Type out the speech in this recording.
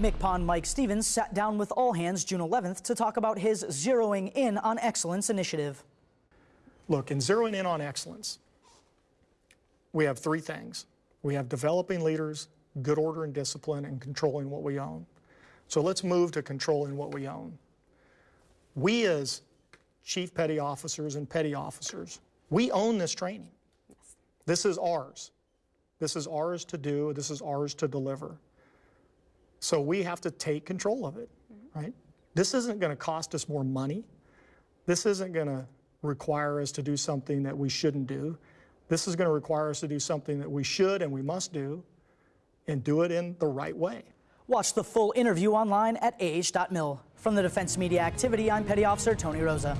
MCPON Mike Stevens sat down with all hands June 11th to talk about his zeroing in on excellence initiative. Look, in zeroing in on excellence, we have three things. We have developing leaders, good order and discipline, and controlling what we own. So let's move to controlling what we own. We as chief petty officers and petty officers, we own this training. This is ours. This is ours to do. This is ours to deliver. So we have to take control of it, mm-hmm. right? This isn't going to cost us more money. This isn't going to require us to do something that we shouldn't do. This is going to require us to do something that we should and we must do and do it in the right way. Watch the full interview online at ah.mil. From the Defense Media Activity, I'm Petty Officer Tony Rosa.